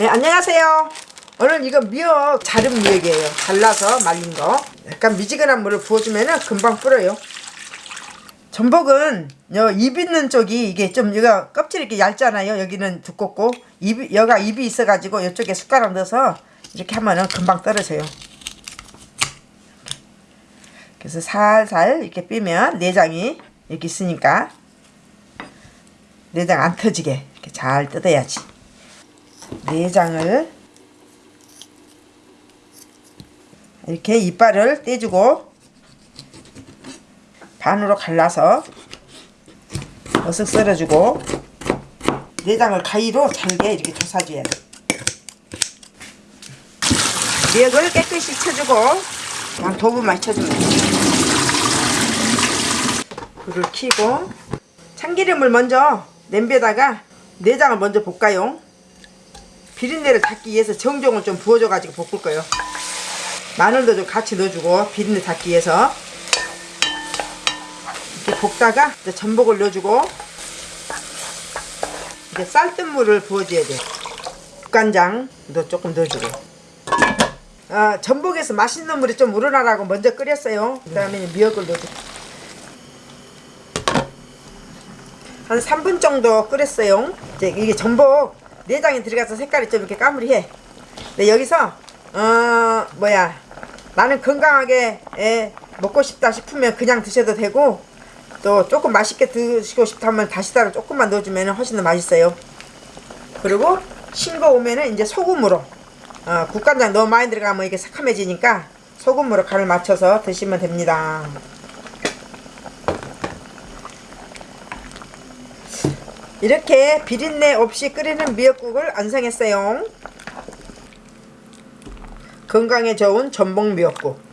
네, 안녕하세요. 오늘 이거 미역 자른 미역이에요. 잘라서 말린 거. 약간 미지근한 물을 부어주면 금방 불어요. 전복은 여입 있는 쪽이 이게 좀 여기가 껍질이 이렇게 얇잖아요. 여기는 두껍고 입 여가 입이 있어가지고 이쪽에 숟가락 넣어서 이렇게 하면은 금방 떨어져요. 그래서 살살 이렇게 빼면 내장이 이렇게 있으니까 내장 안 터지게 이렇게 잘 뜯어야지. 내장을 이렇게 이빨을 떼주고 반으로 갈라서 어슷 썰어주고 내장을 가위로 잘게 이렇게 조사줘야 돼. 미역을 깨끗이 쳐주고 그냥 도부만 쳐주면 돼. 불을 켜고 참기름을 먼저 냄비에다가 내장을 먼저 볶아요. 비린내를 닦기 위해서 정종을 좀 부어줘가지고 볶을 거예요. 마늘도 좀 같이 넣어주고 비린내 닦기 위해서 이렇게 볶다가 이제 전복을 넣어주고 이제 쌀뜨물을 부어줘야 돼. 국간장도 조금 넣어주고 아, 전복에서 맛있는 물이 좀 우러나라고 먼저 끓였어요. 그 다음에 미역을 넣어줘. 한 3분 정도 끓였어요. 이제 이게 전복 내장이 들어가서 색깔이 좀 이렇게 까무리해. 근데 여기서 어 뭐야 나는 건강하게 에, 먹고 싶다 싶으면 그냥 드셔도 되고 또 조금 맛있게 드시고 싶다면 다시다를 조금만 넣어주면 훨씬 더 맛있어요. 그리고 싱거 오면은 이제 소금으로 어, 국간장 너무 많이 들어가면 이게 새카매지니까 소금으로 간을 맞춰서 드시면 됩니다. 이렇게 비린내 없이 끓이는 미역국을 완성했어요. 건강에 좋은 전복 미역국.